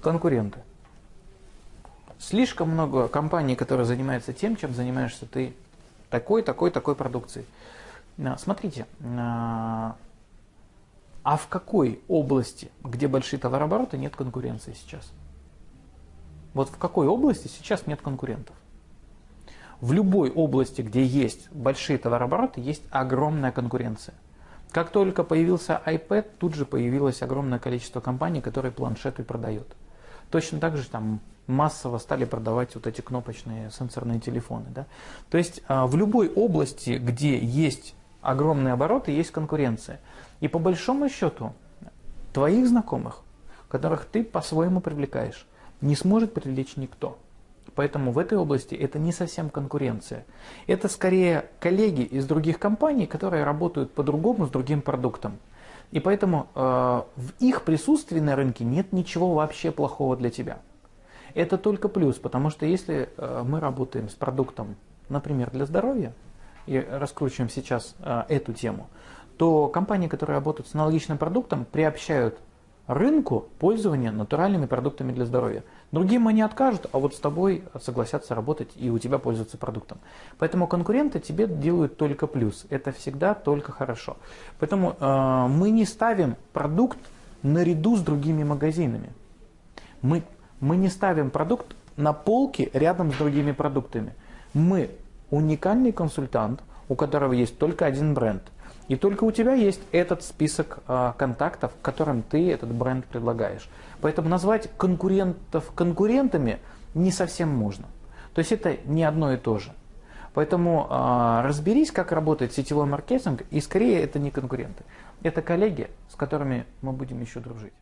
конкуренты. Слишком много компаний, которые занимаются тем, чем занимаешься ты. Такой, такой, такой продукцией. А, смотрите, а, а в какой области, где большие товарообороты, нет конкуренции сейчас? Вот в какой области сейчас нет конкурентов? В любой области, где есть большие товарообороты, есть огромная конкуренция. Как только появился iPad, тут же появилось огромное количество компаний, которые планшеты продают. Точно так же там массово стали продавать вот эти кнопочные сенсорные телефоны. Да? То есть а, в любой области, где есть огромные обороты, есть конкуренция. И по большому счету твоих знакомых, которых ты по-своему привлекаешь, не сможет привлечь никто. Поэтому в этой области это не совсем конкуренция. Это скорее коллеги из других компаний, которые работают по-другому с другим продуктом. И поэтому э, в их присутствии на рынке нет ничего вообще плохого для тебя. Это только плюс, потому что если э, мы работаем с продуктом, например, для здоровья, и раскручиваем сейчас э, эту тему, то компании, которые работают с аналогичным продуктом, приобщают рынку пользования натуральными продуктами для здоровья. Другим они откажут, а вот с тобой согласятся работать и у тебя пользоваться продуктом. Поэтому конкуренты тебе делают только плюс. Это всегда только хорошо. Поэтому э, мы не ставим продукт наряду с другими магазинами. Мы, мы не ставим продукт на полке рядом с другими продуктами. Мы уникальный консультант, у которого есть только один бренд – и только у тебя есть этот список э, контактов, которым ты этот бренд предлагаешь. Поэтому назвать конкурентов конкурентами не совсем можно. То есть это не одно и то же. Поэтому э, разберись, как работает сетевой маркетинг, и скорее это не конкуренты. Это коллеги, с которыми мы будем еще дружить.